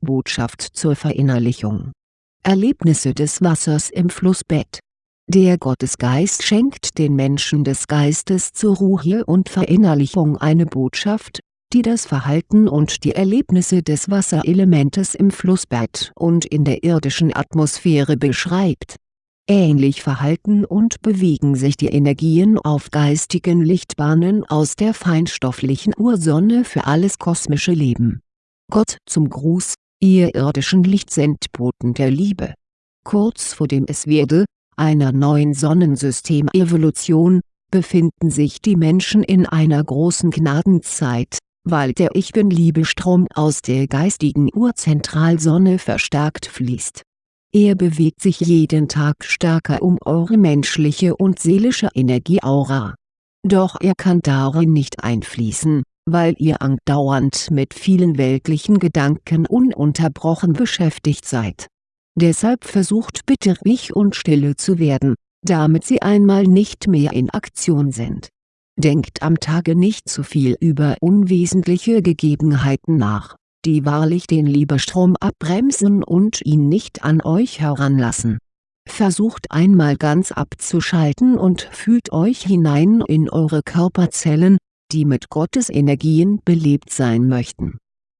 Botschaft zur Verinnerlichung Erlebnisse des Wassers im Flussbett Der Gottesgeist schenkt den Menschen des Geistes zur Ruhe und Verinnerlichung eine Botschaft, die das Verhalten und die Erlebnisse des Wasserelementes im Flussbett und in der irdischen Atmosphäre beschreibt. Ähnlich verhalten und bewegen sich die Energien auf geistigen Lichtbahnen aus der feinstofflichen Ursonne für alles kosmische Leben. Gott zum Gruß ihr irdischen Lichtsendboten der Liebe. Kurz vor dem Es werde, einer neuen Sonnensystemevolution, befinden sich die Menschen in einer großen Gnadenzeit, weil der Ich Bin-Liebestrom aus der geistigen Urzentralsonne verstärkt fließt. Er bewegt sich jeden Tag stärker um eure menschliche und seelische Energieaura. Doch er kann darin nicht einfließen, weil ihr andauernd mit vielen weltlichen Gedanken ununterbrochen beschäftigt seid. Deshalb versucht bitte ruhig und stille zu werden, damit sie einmal nicht mehr in Aktion sind. Denkt am Tage nicht zu viel über unwesentliche Gegebenheiten nach, die wahrlich den Liebestrom abbremsen und ihn nicht an euch heranlassen. Versucht einmal ganz abzuschalten und fühlt euch hinein in eure Körperzellen, die mit Gottes Energien belebt sein möchten.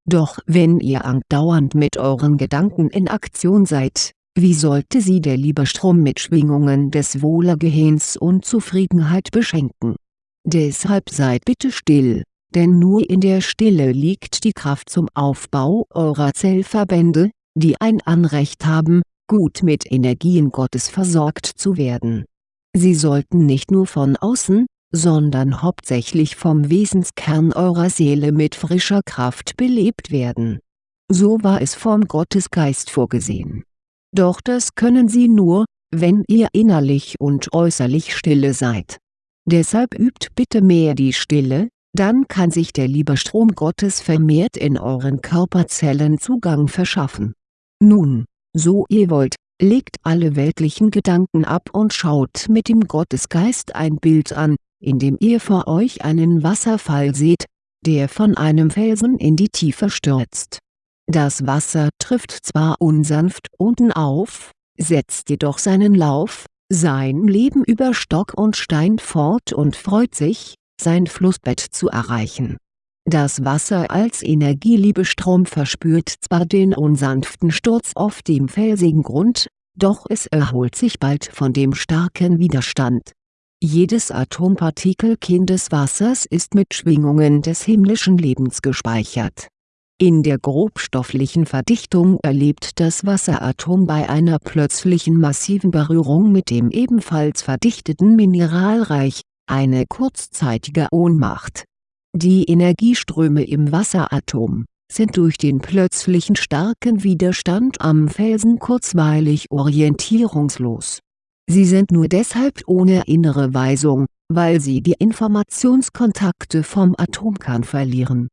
Doch wenn ihr andauernd mit euren Gedanken in Aktion seid, wie sollte sie der Liebestrom mit Schwingungen des Wohlergehens und Zufriedenheit beschenken? Deshalb seid bitte still, denn nur in der Stille liegt die Kraft zum Aufbau eurer Zellverbände, die ein Anrecht haben, gut mit Energien Gottes versorgt zu werden. Sie sollten nicht nur von außen, sondern hauptsächlich vom Wesenskern eurer Seele mit frischer Kraft belebt werden. So war es vom Gottesgeist vorgesehen. Doch das können sie nur, wenn ihr innerlich und äußerlich stille seid. Deshalb übt bitte mehr die Stille, dann kann sich der Liebestrom Gottes vermehrt in euren Körperzellen Zugang verschaffen. Nun, so ihr wollt, legt alle weltlichen Gedanken ab und schaut mit dem Gottesgeist ein Bild an, indem ihr vor euch einen Wasserfall seht, der von einem Felsen in die Tiefe stürzt. Das Wasser trifft zwar unsanft unten auf, setzt jedoch seinen Lauf, sein Leben über Stock und Stein fort und freut sich, sein Flussbett zu erreichen. Das Wasser als Energieliebestrom verspürt zwar den unsanften Sturz auf dem felsigen Grund, doch es erholt sich bald von dem starken Widerstand jedes Atompartikelchen des Wassers ist mit Schwingungen des himmlischen Lebens gespeichert. In der grobstofflichen Verdichtung erlebt das Wasseratom bei einer plötzlichen massiven Berührung mit dem ebenfalls verdichteten Mineralreich, eine kurzzeitige Ohnmacht. Die Energieströme im Wasseratom, sind durch den plötzlichen starken Widerstand am Felsen kurzweilig orientierungslos Sie sind nur deshalb ohne innere Weisung, weil sie die Informationskontakte vom Atomkern verlieren.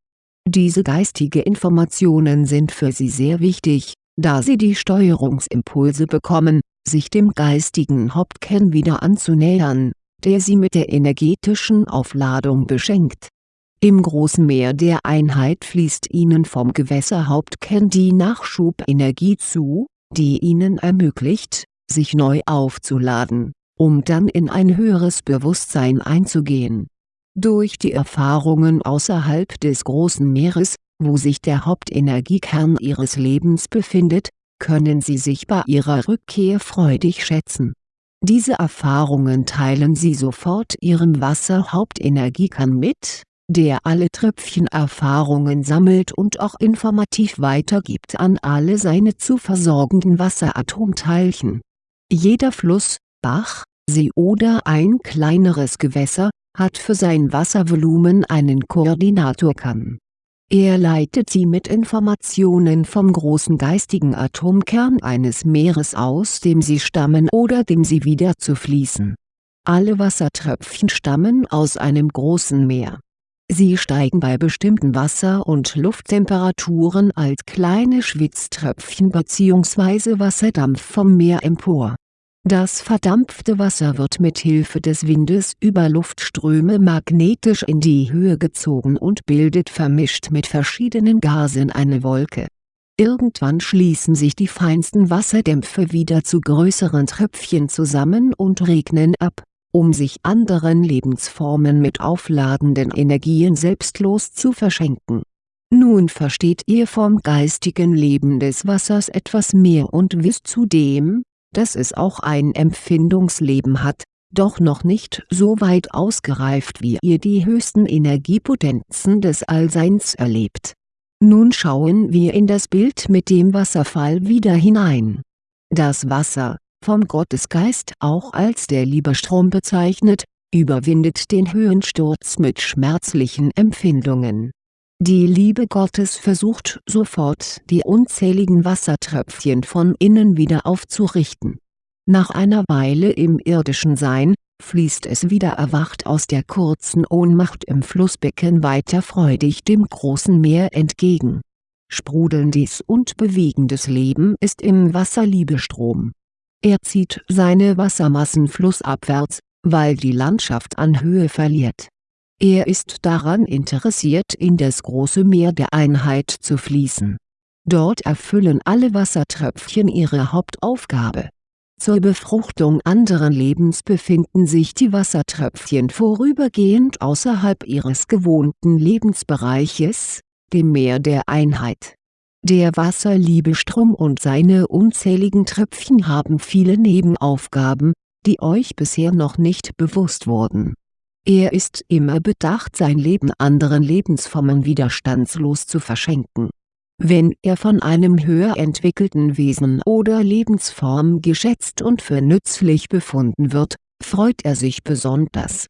Diese geistige Informationen sind für sie sehr wichtig, da sie die Steuerungsimpulse bekommen, sich dem geistigen Hauptkern wieder anzunähern, der sie mit der energetischen Aufladung beschenkt. Im großen Meer der Einheit fließt ihnen vom Gewässerhauptkern die Nachschubenergie zu, die ihnen ermöglicht, sich neu aufzuladen, um dann in ein höheres Bewusstsein einzugehen. Durch die Erfahrungen außerhalb des großen Meeres, wo sich der Hauptenergiekern ihres Lebens befindet, können sie sich bei ihrer Rückkehr freudig schätzen. Diese Erfahrungen teilen sie sofort ihrem Wasserhauptenergiekern mit, der alle Tröpfchen Erfahrungen sammelt und auch informativ weitergibt an alle seine zu versorgenden Wasseratomteilchen jeder Fluss, Bach, See oder ein kleineres Gewässer, hat für sein Wasservolumen einen Koordinatorkern. Er leitet sie mit Informationen vom großen geistigen Atomkern eines Meeres aus dem sie stammen oder dem sie wieder zu fließen. Alle Wassertröpfchen stammen aus einem großen Meer. Sie steigen bei bestimmten Wasser- und Lufttemperaturen als kleine Schwitztröpfchen bzw. Wasserdampf vom Meer empor. Das verdampfte Wasser wird mit Hilfe des Windes über Luftströme magnetisch in die Höhe gezogen und bildet vermischt mit verschiedenen Gasen eine Wolke. Irgendwann schließen sich die feinsten Wasserdämpfe wieder zu größeren Tröpfchen zusammen und regnen ab, um sich anderen Lebensformen mit aufladenden Energien selbstlos zu verschenken. Nun versteht ihr vom geistigen Leben des Wassers etwas mehr und wisst zudem, dass es auch ein Empfindungsleben hat, doch noch nicht so weit ausgereift wie ihr die höchsten Energiepotenzen des Allseins erlebt nun schauen wir in das Bild mit dem Wasserfall wieder hinein. Das Wasser, vom Gottesgeist auch als der Liebestrom bezeichnet, überwindet den Höhensturz mit schmerzlichen Empfindungen. Die Liebe Gottes versucht sofort die unzähligen Wassertröpfchen von innen wieder aufzurichten. Nach einer Weile im irdischen Sein, fließt es wieder erwacht aus der kurzen Ohnmacht im Flussbecken weiter freudig dem großen Meer entgegen. Sprudelndes und bewegendes Leben ist im Wasserliebestrom. Er zieht seine Wassermassen flussabwärts, weil die Landschaft an Höhe verliert. Er ist daran interessiert in das große Meer der Einheit zu fließen. Dort erfüllen alle Wassertröpfchen ihre Hauptaufgabe zur Befruchtung anderen Lebens befinden sich die Wassertröpfchen vorübergehend außerhalb ihres gewohnten Lebensbereiches, dem Meer der Einheit. Der Wasserliebestrom und seine unzähligen Tröpfchen haben viele Nebenaufgaben, die euch bisher noch nicht bewusst wurden. Er ist immer bedacht sein Leben anderen Lebensformen widerstandslos zu verschenken wenn er von einem höher entwickelten Wesen oder Lebensform geschätzt und für nützlich befunden wird, freut er sich besonders.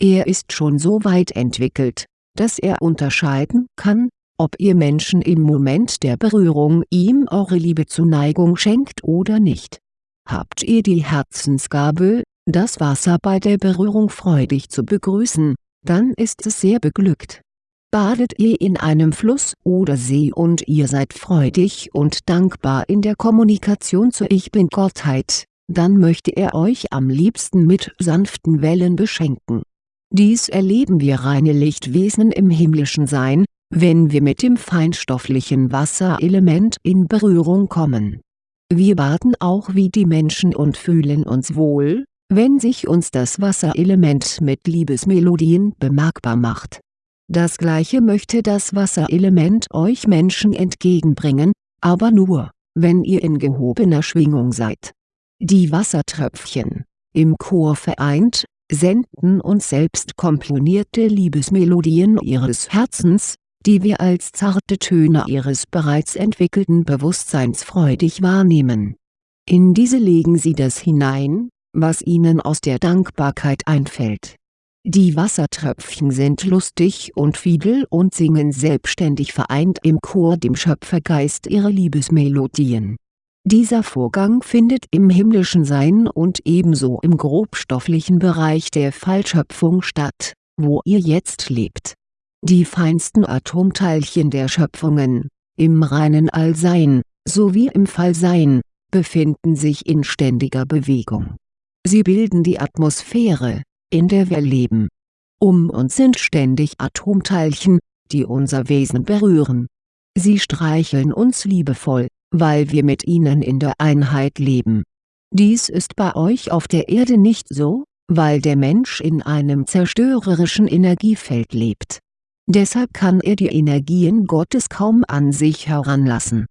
Er ist schon so weit entwickelt, dass er unterscheiden kann, ob ihr Menschen im Moment der Berührung ihm eure Liebe Zuneigung schenkt oder nicht. Habt ihr die Herzensgabe, das Wasser bei der Berührung freudig zu begrüßen, dann ist es sehr beglückt Badet ihr in einem Fluss oder See und ihr seid freudig und dankbar in der Kommunikation zur Ich Bin-Gottheit, dann möchte er euch am liebsten mit sanften Wellen beschenken. Dies erleben wir reine Lichtwesen im himmlischen Sein, wenn wir mit dem feinstofflichen Wasserelement in Berührung kommen. Wir baden auch wie die Menschen und fühlen uns wohl, wenn sich uns das Wasserelement mit Liebesmelodien bemerkbar macht das gleiche möchte das Wasserelement euch Menschen entgegenbringen, aber nur, wenn ihr in gehobener Schwingung seid. Die Wassertröpfchen, im Chor vereint, senden uns selbst komponierte Liebesmelodien ihres Herzens, die wir als zarte Töne ihres bereits entwickelten Bewusstseins freudig wahrnehmen. In diese legen sie das hinein, was ihnen aus der Dankbarkeit einfällt die Wassertröpfchen sind lustig und fiedel und singen selbstständig vereint im Chor dem Schöpfergeist ihre Liebesmelodien. Dieser Vorgang findet im himmlischen Sein und ebenso im grobstofflichen Bereich der Fallschöpfung statt, wo ihr jetzt lebt. Die feinsten Atomteilchen der Schöpfungen, im reinen Allsein, sowie im Fallsein, befinden sich in ständiger Bewegung. Sie bilden die Atmosphäre, in der wir leben. Um uns sind ständig Atomteilchen, die unser Wesen berühren. Sie streicheln uns liebevoll, weil wir mit ihnen in der Einheit leben. Dies ist bei euch auf der Erde nicht so, weil der Mensch in einem zerstörerischen Energiefeld lebt. Deshalb kann er die Energien Gottes kaum an sich heranlassen.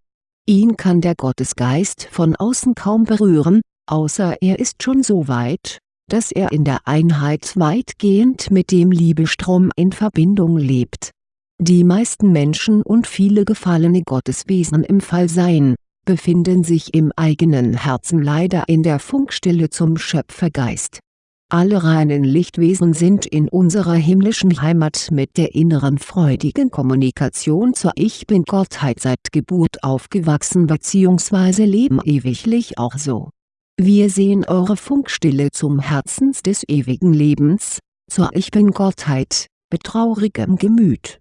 Ihn kann der Gottesgeist von außen kaum berühren, außer er ist schon so weit, dass er in der Einheit weitgehend mit dem Liebestrom in Verbindung lebt. Die meisten Menschen und viele gefallene Gotteswesen im Fallsein, befinden sich im eigenen Herzen leider in der Funkstille zum Schöpfergeist. Alle reinen Lichtwesen sind in unserer himmlischen Heimat mit der inneren freudigen Kommunikation zur Ich Bin-Gottheit seit Geburt aufgewachsen bzw. leben ewiglich auch so wir sehen eure Funkstille zum Herzens des ewigen Lebens, zur Ich Bin-Gottheit, betraurigem Gemüt.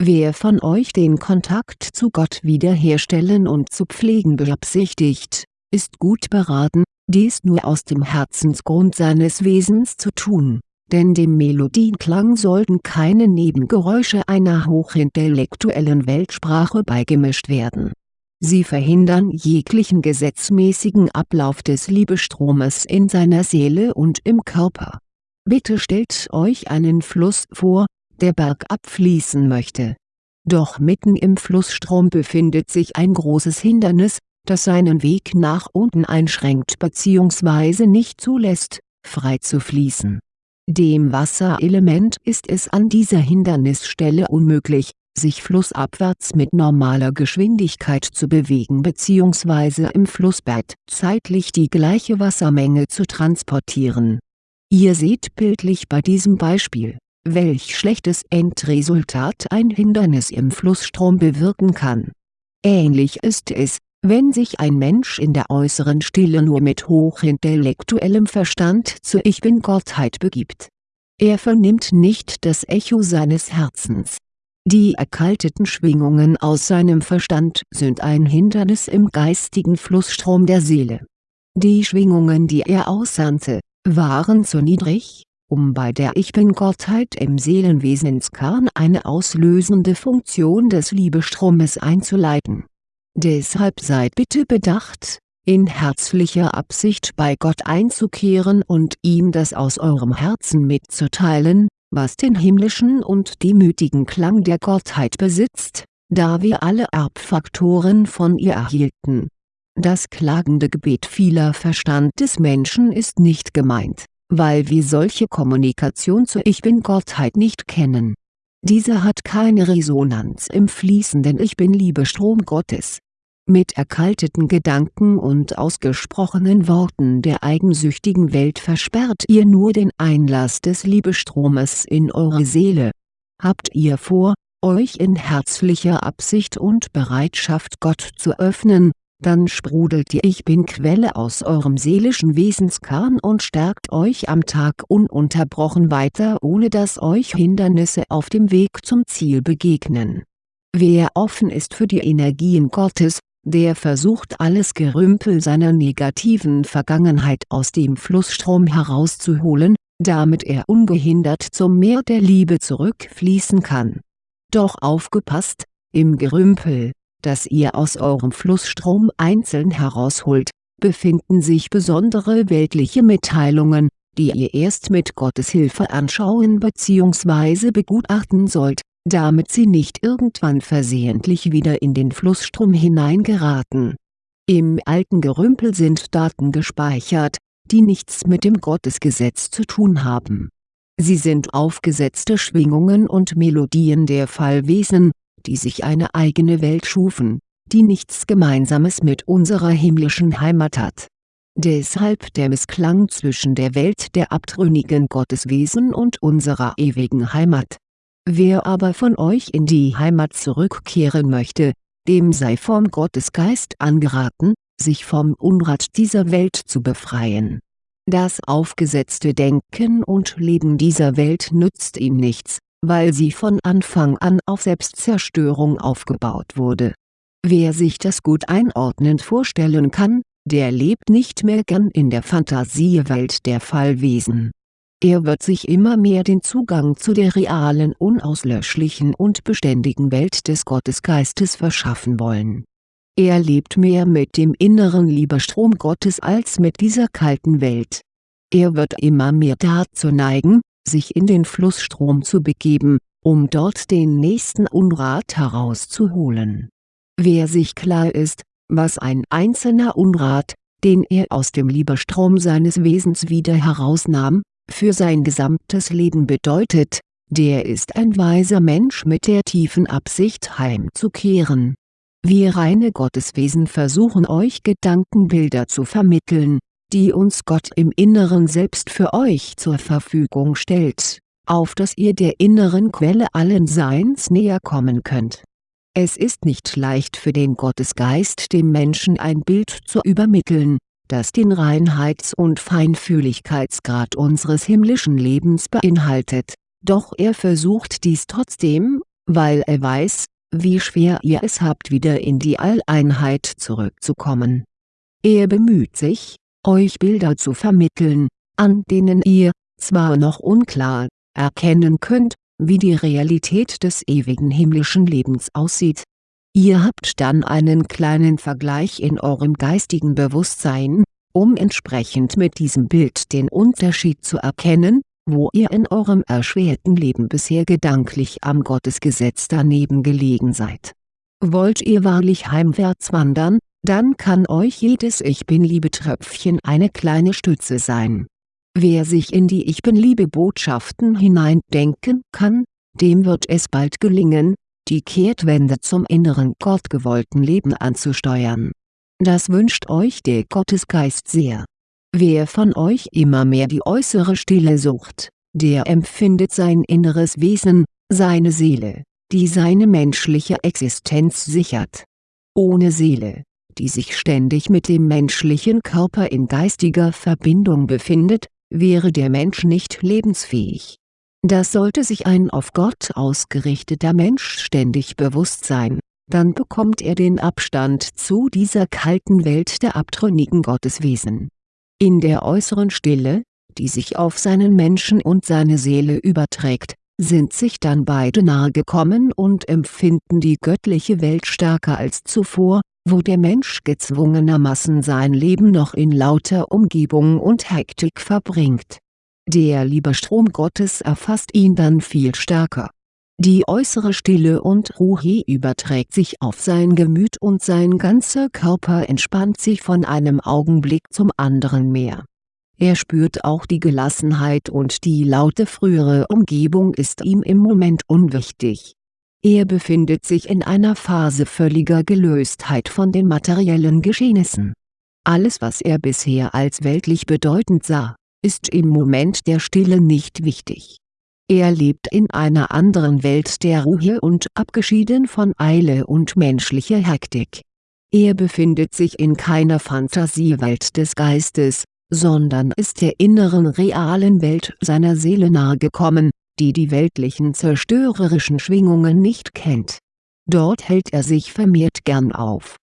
Wer von euch den Kontakt zu Gott wiederherstellen und zu pflegen beabsichtigt, ist gut beraten, dies nur aus dem Herzensgrund seines Wesens zu tun, denn dem Melodienklang sollten keine Nebengeräusche einer hochintellektuellen Weltsprache beigemischt werden Sie verhindern jeglichen gesetzmäßigen Ablauf des Liebestromes in seiner Seele und im Körper. Bitte stellt euch einen Fluss vor, der bergab fließen möchte. Doch mitten im Flussstrom befindet sich ein großes Hindernis, das seinen Weg nach unten einschränkt bzw. nicht zulässt, frei zu fließen. Dem Wasserelement ist es an dieser Hindernisstelle unmöglich, sich flussabwärts mit normaler Geschwindigkeit zu bewegen bzw. im Flussbett zeitlich die gleiche Wassermenge zu transportieren. Ihr seht bildlich bei diesem Beispiel, welch schlechtes Endresultat ein Hindernis im Flussstrom bewirken kann. Ähnlich ist es, wenn sich ein Mensch in der äußeren Stille nur mit hochintellektuellem Verstand zur Ich-Bin-Gottheit begibt. Er vernimmt nicht das Echo seines Herzens die erkalteten Schwingungen aus seinem Verstand sind ein Hindernis im geistigen Flussstrom der Seele. Die Schwingungen die er aussandte, waren zu niedrig, um bei der Ich-Bin-Gottheit im Seelenwesenskern eine auslösende Funktion des Liebestromes einzuleiten. Deshalb seid bitte bedacht, in herzlicher Absicht bei Gott einzukehren und ihm das aus eurem Herzen mitzuteilen, was den himmlischen und demütigen Klang der Gottheit besitzt, da wir alle Erbfaktoren von ihr erhielten. Das klagende Gebet vieler Verstand des Menschen ist nicht gemeint, weil wir solche Kommunikation zur Ich-Bin-Gottheit nicht kennen. Diese hat keine Resonanz im fließenden Ich-Bin-Liebestrom Gottes mit erkalteten Gedanken und ausgesprochenen Worten der eigensüchtigen Welt versperrt ihr nur den Einlass des Liebestromes in eure Seele. Habt ihr vor, euch in herzlicher Absicht und Bereitschaft Gott zu öffnen, dann sprudelt die Ich-Bin-Quelle aus eurem seelischen Wesenskern und stärkt euch am Tag ununterbrochen weiter ohne dass euch Hindernisse auf dem Weg zum Ziel begegnen. Wer offen ist für die Energien Gottes, der versucht alles Gerümpel seiner negativen Vergangenheit aus dem Flussstrom herauszuholen, damit er ungehindert zum Meer der Liebe zurückfließen kann. Doch aufgepasst, im Gerümpel, das ihr aus eurem Flussstrom einzeln herausholt, befinden sich besondere weltliche Mitteilungen, die ihr erst mit Gottes Hilfe anschauen bzw. begutachten sollt damit sie nicht irgendwann versehentlich wieder in den Flussstrom hineingeraten. Im alten Gerümpel sind Daten gespeichert, die nichts mit dem Gottesgesetz zu tun haben. Sie sind aufgesetzte Schwingungen und Melodien der Fallwesen, die sich eine eigene Welt schufen, die nichts Gemeinsames mit unserer himmlischen Heimat hat. Deshalb der Missklang zwischen der Welt der abtrünnigen Gotteswesen und unserer ewigen Heimat Wer aber von euch in die Heimat zurückkehren möchte, dem sei vom Gottesgeist angeraten, sich vom Unrat dieser Welt zu befreien. Das aufgesetzte Denken und Leben dieser Welt nützt ihm nichts, weil sie von Anfang an auf Selbstzerstörung aufgebaut wurde. Wer sich das gut einordnend vorstellen kann, der lebt nicht mehr gern in der Fantasiewelt der Fallwesen er wird sich immer mehr den Zugang zu der realen unauslöschlichen und beständigen Welt des Gottesgeistes verschaffen wollen. Er lebt mehr mit dem inneren Liebestrom Gottes als mit dieser kalten Welt. Er wird immer mehr dazu neigen, sich in den Flussstrom zu begeben, um dort den nächsten Unrat herauszuholen. Wer sich klar ist, was ein einzelner Unrat, den er aus dem Liebestrom seines Wesens wieder herausnahm, für sein gesamtes Leben bedeutet, der ist ein weiser Mensch mit der tiefen Absicht heimzukehren. Wir reine Gotteswesen versuchen euch Gedankenbilder zu vermitteln, die uns Gott im Inneren selbst für euch zur Verfügung stellt, auf dass ihr der inneren Quelle allen Seins näher kommen könnt. Es ist nicht leicht für den Gottesgeist dem Menschen ein Bild zu übermitteln, das den Reinheits- und Feinfühligkeitsgrad unseres himmlischen Lebens beinhaltet, doch er versucht dies trotzdem, weil er weiß, wie schwer ihr es habt wieder in die Alleinheit zurückzukommen. Er bemüht sich, euch Bilder zu vermitteln, an denen ihr, zwar noch unklar, erkennen könnt, wie die Realität des ewigen himmlischen Lebens aussieht. Ihr habt dann einen kleinen Vergleich in eurem geistigen Bewusstsein, um entsprechend mit diesem Bild den Unterschied zu erkennen, wo ihr in eurem erschwerten Leben bisher gedanklich am Gottesgesetz daneben gelegen seid. Wollt ihr wahrlich heimwärts wandern, dann kann euch jedes Ich-Bin-Liebe-Tröpfchen eine kleine Stütze sein. Wer sich in die Ich-Bin-Liebe-Botschaften hineindenken kann, dem wird es bald gelingen, die Kehrtwende zum inneren gottgewollten Leben anzusteuern. Das wünscht euch der Gottesgeist sehr. Wer von euch immer mehr die äußere Stille sucht, der empfindet sein inneres Wesen, seine Seele, die seine menschliche Existenz sichert. Ohne Seele, die sich ständig mit dem menschlichen Körper in geistiger Verbindung befindet, wäre der Mensch nicht lebensfähig das sollte sich ein auf Gott ausgerichteter Mensch ständig bewusst sein, dann bekommt er den Abstand zu dieser kalten Welt der abtrünnigen Gotteswesen. In der äußeren Stille, die sich auf seinen Menschen und seine Seele überträgt, sind sich dann beide nahe gekommen und empfinden die göttliche Welt stärker als zuvor, wo der Mensch gezwungenermaßen sein Leben noch in lauter Umgebung und Hektik verbringt der Liebestrom Gottes erfasst ihn dann viel stärker. Die äußere Stille und Ruhe überträgt sich auf sein Gemüt und sein ganzer Körper entspannt sich von einem Augenblick zum anderen mehr. Er spürt auch die Gelassenheit und die laute frühere Umgebung ist ihm im Moment unwichtig. Er befindet sich in einer Phase völliger Gelöstheit von den materiellen Geschehnissen. Alles was er bisher als weltlich bedeutend sah, ist im Moment der Stille nicht wichtig. Er lebt in einer anderen Welt der Ruhe und abgeschieden von Eile und menschlicher Hektik. Er befindet sich in keiner Fantasiewelt des Geistes, sondern ist der inneren realen Welt seiner Seele nahegekommen, die die weltlichen zerstörerischen Schwingungen nicht kennt. Dort hält er sich vermehrt gern auf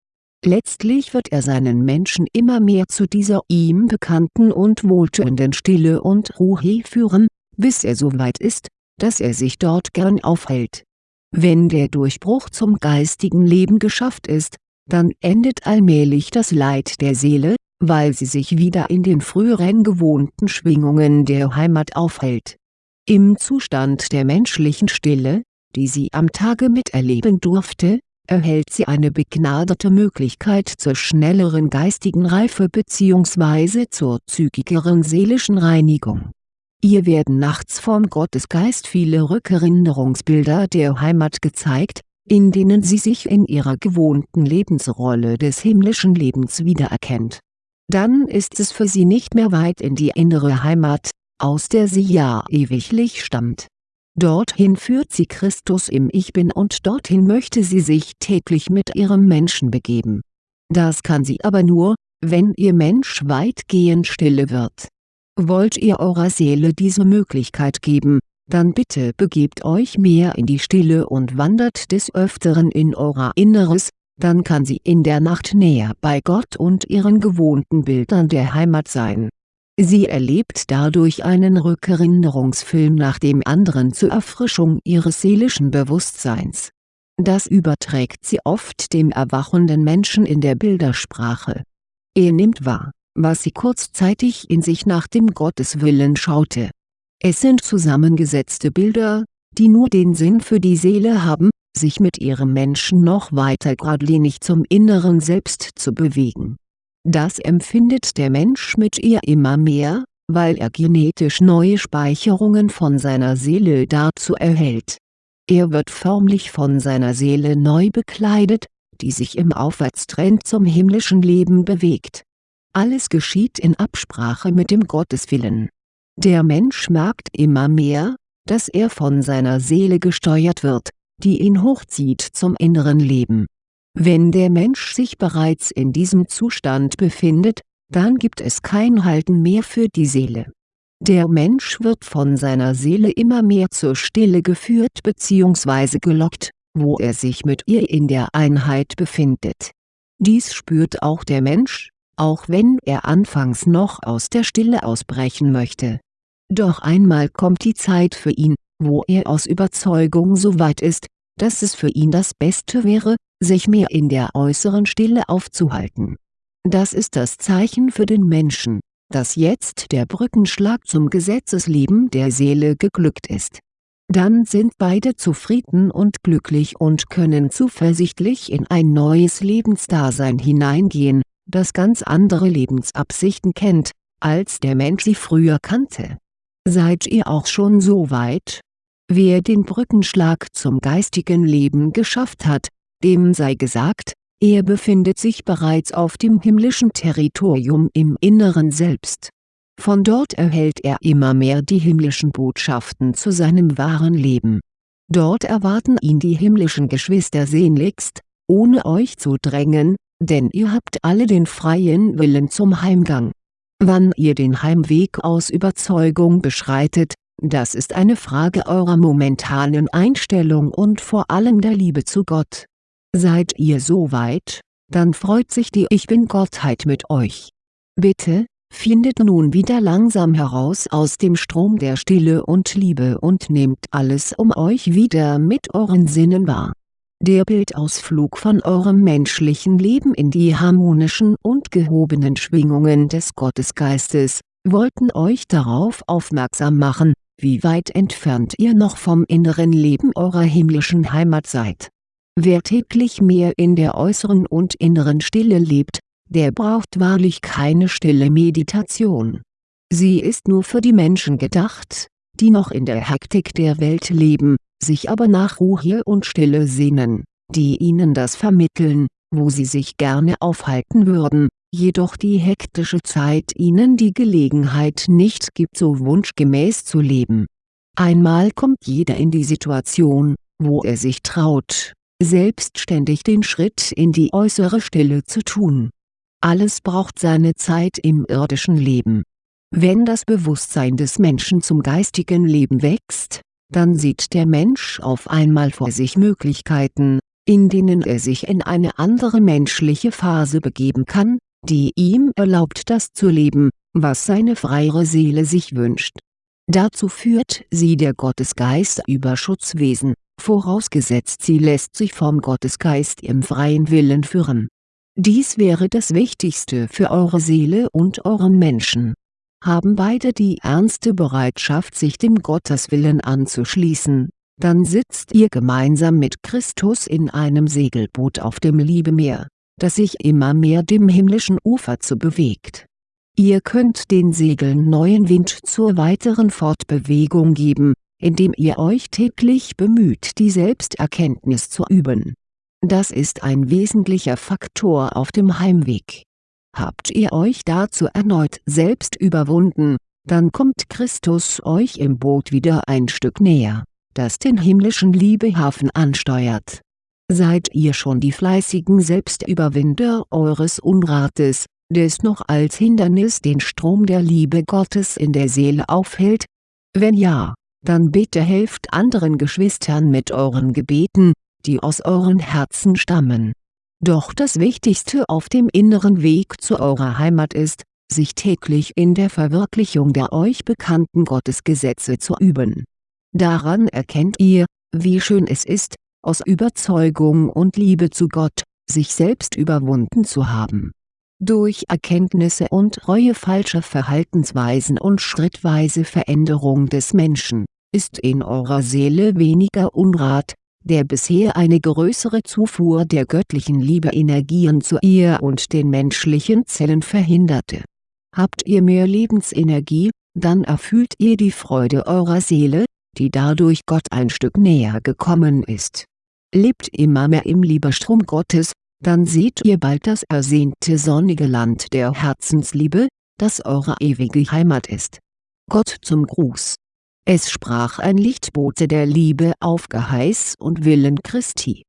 Letztlich wird er seinen Menschen immer mehr zu dieser ihm bekannten und wohltuenden Stille und Ruhe führen, bis er so weit ist, dass er sich dort gern aufhält. Wenn der Durchbruch zum geistigen Leben geschafft ist, dann endet allmählich das Leid der Seele, weil sie sich wieder in den früheren gewohnten Schwingungen der Heimat aufhält. Im Zustand der menschlichen Stille, die sie am Tage miterleben durfte, erhält sie eine begnadete Möglichkeit zur schnelleren geistigen Reife bzw. zur zügigeren seelischen Reinigung. Ihr werden nachts vom Gottesgeist viele Rückerinnerungsbilder der Heimat gezeigt, in denen sie sich in ihrer gewohnten Lebensrolle des himmlischen Lebens wiedererkennt. Dann ist es für sie nicht mehr weit in die innere Heimat, aus der sie ja ewiglich stammt Dorthin führt sie Christus im Ich Bin und dorthin möchte sie sich täglich mit ihrem Menschen begeben. Das kann sie aber nur, wenn ihr Mensch weitgehend stille wird. Wollt ihr eurer Seele diese Möglichkeit geben, dann bitte begebt euch mehr in die Stille und wandert des Öfteren in euer Inneres, dann kann sie in der Nacht näher bei Gott und ihren gewohnten Bildern der Heimat sein Sie erlebt dadurch einen Rückerinnerungsfilm nach dem anderen zur Erfrischung ihres seelischen Bewusstseins. Das überträgt sie oft dem erwachenden Menschen in der Bildersprache. Er nimmt wahr, was sie kurzzeitig in sich nach dem Gotteswillen schaute. Es sind zusammengesetzte Bilder, die nur den Sinn für die Seele haben, sich mit ihrem Menschen noch weiter geradlinig zum inneren Selbst zu bewegen das empfindet der Mensch mit ihr immer mehr, weil er genetisch neue Speicherungen von seiner Seele dazu erhält. Er wird förmlich von seiner Seele neu bekleidet, die sich im Aufwärtstrend zum himmlischen Leben bewegt. Alles geschieht in Absprache mit dem Gotteswillen. Der Mensch merkt immer mehr, dass er von seiner Seele gesteuert wird, die ihn hochzieht zum inneren Leben wenn der Mensch sich bereits in diesem Zustand befindet, dann gibt es kein Halten mehr für die Seele. Der Mensch wird von seiner Seele immer mehr zur Stille geführt bzw. gelockt, wo er sich mit ihr in der Einheit befindet. Dies spürt auch der Mensch, auch wenn er anfangs noch aus der Stille ausbrechen möchte. Doch einmal kommt die Zeit für ihn, wo er aus Überzeugung so weit ist, dass es für ihn das Beste wäre, sich mehr in der äußeren Stille aufzuhalten. Das ist das Zeichen für den Menschen, dass jetzt der Brückenschlag zum Gesetzesleben der Seele geglückt ist. Dann sind beide zufrieden und glücklich und können zuversichtlich in ein neues Lebensdasein hineingehen, das ganz andere Lebensabsichten kennt, als der Mensch sie früher kannte. Seid ihr auch schon so weit? Wer den Brückenschlag zum geistigen Leben geschafft hat, dem sei gesagt, er befindet sich bereits auf dem himmlischen Territorium im Inneren Selbst. Von dort erhält er immer mehr die himmlischen Botschaften zu seinem wahren Leben. Dort erwarten ihn die himmlischen Geschwister sehnlichst, ohne euch zu drängen, denn ihr habt alle den freien Willen zum Heimgang. Wann ihr den Heimweg aus Überzeugung beschreitet, das ist eine Frage eurer momentanen Einstellung und vor allem der Liebe zu Gott. Seid ihr so weit, dann freut sich die Ich Bin-Gottheit mit euch. Bitte, findet nun wieder langsam heraus aus dem Strom der Stille und Liebe und nehmt alles um euch wieder mit euren Sinnen wahr. Der Bildausflug von eurem menschlichen Leben in die harmonischen und gehobenen Schwingungen des Gottesgeistes, wollten euch darauf aufmerksam machen, wie weit entfernt ihr noch vom inneren Leben eurer himmlischen Heimat seid. Wer täglich mehr in der äußeren und inneren Stille lebt, der braucht wahrlich keine stille Meditation. Sie ist nur für die Menschen gedacht, die noch in der Hektik der Welt leben, sich aber nach Ruhe und Stille sehnen, die ihnen das vermitteln, wo sie sich gerne aufhalten würden, jedoch die hektische Zeit ihnen die Gelegenheit nicht gibt so wunschgemäß zu leben. Einmal kommt jeder in die Situation, wo er sich traut, selbstständig den Schritt in die äußere Stille zu tun. Alles braucht seine Zeit im irdischen Leben. Wenn das Bewusstsein des Menschen zum geistigen Leben wächst, dann sieht der Mensch auf einmal vor sich Möglichkeiten, in denen er sich in eine andere menschliche Phase begeben kann, die ihm erlaubt das zu leben, was seine freiere Seele sich wünscht. Dazu führt sie der Gottesgeist über Schutzwesen, vorausgesetzt sie lässt sich vom Gottesgeist im freien Willen führen. Dies wäre das Wichtigste für eure Seele und euren Menschen. Haben beide die ernste Bereitschaft sich dem Gotteswillen anzuschließen, dann sitzt ihr gemeinsam mit Christus in einem Segelboot auf dem Liebemeer, das sich immer mehr dem himmlischen Ufer zu bewegt. Ihr könnt den Segeln neuen Wind zur weiteren Fortbewegung geben, indem ihr euch täglich bemüht die Selbsterkenntnis zu üben. Das ist ein wesentlicher Faktor auf dem Heimweg. Habt ihr euch dazu erneut selbst überwunden, dann kommt Christus euch im Boot wieder ein Stück näher, das den himmlischen Liebehafen ansteuert. Seid ihr schon die fleißigen Selbstüberwinder eures Unrates, des noch als Hindernis den Strom der Liebe Gottes in der Seele aufhält? Wenn ja, dann bitte helft anderen Geschwistern mit euren Gebeten, die aus euren Herzen stammen. Doch das Wichtigste auf dem inneren Weg zu eurer Heimat ist, sich täglich in der Verwirklichung der euch bekannten Gottesgesetze zu üben. Daran erkennt ihr, wie schön es ist, aus Überzeugung und Liebe zu Gott, sich selbst überwunden zu haben. Durch Erkenntnisse und Reue falscher Verhaltensweisen und schrittweise Veränderung des Menschen, ist in eurer Seele weniger Unrat, der bisher eine größere Zufuhr der göttlichen Liebe-Energien zu ihr und den menschlichen Zellen verhinderte. Habt ihr mehr Lebensenergie, dann erfüllt ihr die Freude eurer Seele, die dadurch Gott ein Stück näher gekommen ist. Lebt immer mehr im Liebestrom Gottes, dann seht ihr bald das ersehnte sonnige Land der Herzensliebe, das eure ewige Heimat ist. Gott zum Gruß es sprach ein Lichtbote der Liebe auf Geheiß und Willen Christi